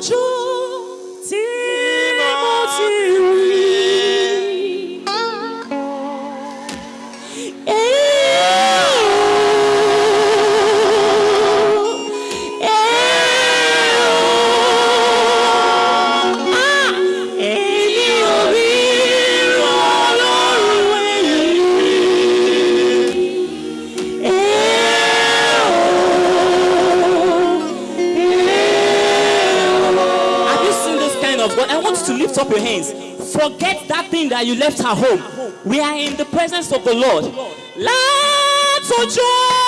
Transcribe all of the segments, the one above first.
to lift up your hands. Forget that thing that you left at home. We are in the presence of the Lord. Let's joy.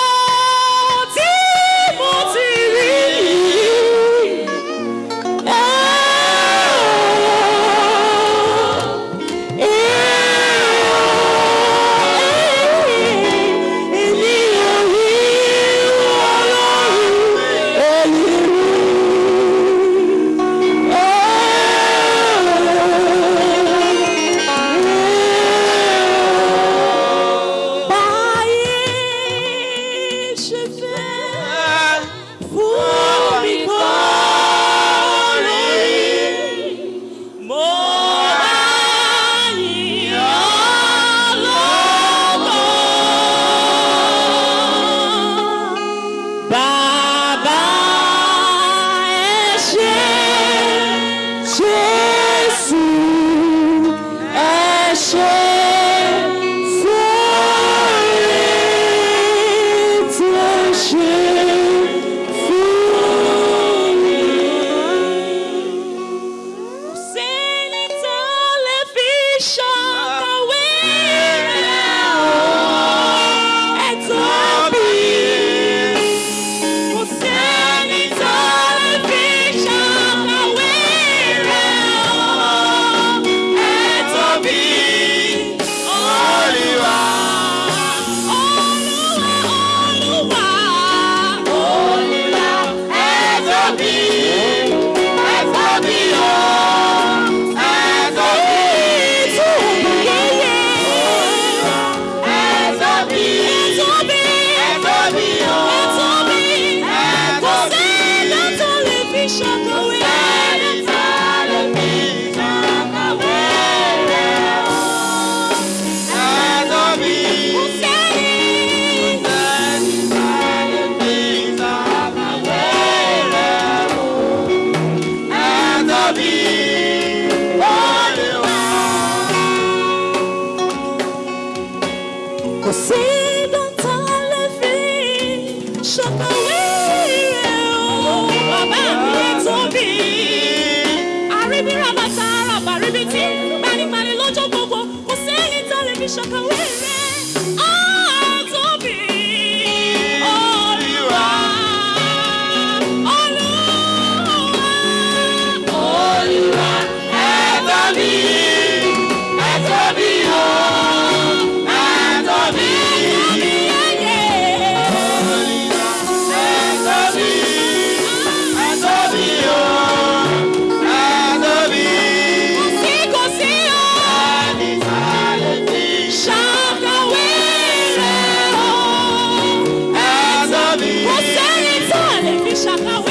wish up. chacal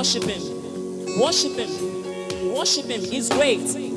worship Him. Worship Him. Worship Him. He's great.